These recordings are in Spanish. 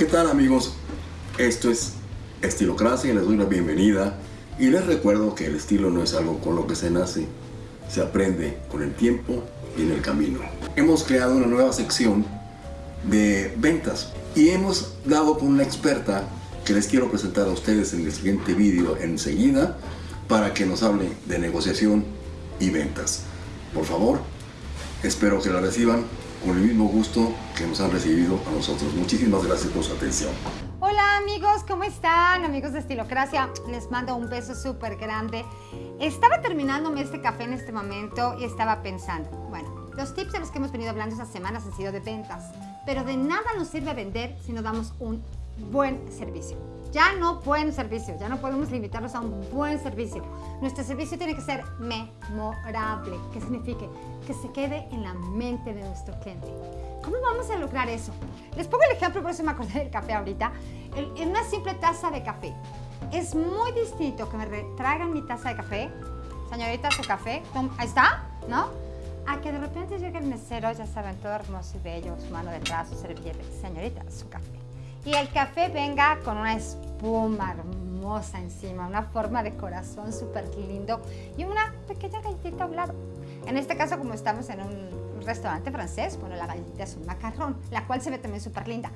¿Qué tal amigos? Esto es Estilocracia y les doy la bienvenida y les recuerdo que el estilo no es algo con lo que se nace, se aprende con el tiempo y en el camino. Hemos creado una nueva sección de ventas y hemos dado con una experta que les quiero presentar a ustedes en el siguiente vídeo enseguida para que nos hable de negociación y ventas. Por favor, espero que la reciban con el mismo gusto que nos han recibido a nosotros. Muchísimas gracias por su atención. Hola amigos, ¿cómo están? Amigos de Estilocracia, les mando un beso súper grande. Estaba terminándome este café en este momento y estaba pensando, bueno, los tips de los que hemos venido hablando estas semanas han sido de ventas, pero de nada nos sirve vender si no damos un buen servicio. Ya no buen servicio, ya no podemos limitarnos a un buen servicio. Nuestro servicio tiene que ser memorable, que signifique que se quede en la mente de nuestro cliente. ¿Cómo vamos a lograr eso? Les pongo el ejemplo, por eso me acordé del café ahorita. En una simple taza de café. Es muy distinto que me traigan mi taza de café. Señorita, su café. Ahí está, ¿no? A que de repente llegue el mesero, ya saben, todo hermoso y bello, su mano detrás, su servilleta. Señorita, su café y el café venga con una espuma hermosa encima, una forma de corazón súper lindo y una pequeña galletita a. En este caso, como estamos en un restaurante francés, bueno, la galletita es un macarrón, la cual se ve también súper linda.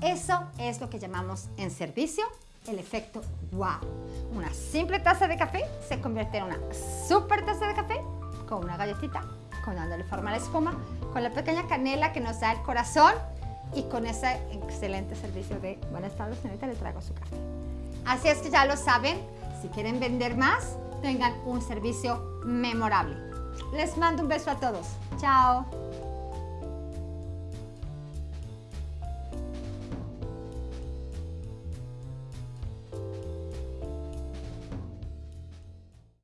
Eso es lo que llamamos en servicio el efecto wow. Una simple taza de café se convierte en una super taza de café con una galletita, con dándole forma a la espuma, con la pequeña canela que nos da el corazón y con ese excelente servicio de buenas tardes señorita le traigo su café. Así es que ya lo saben, si quieren vender más, tengan un servicio memorable. Les mando un beso a todos. Chao.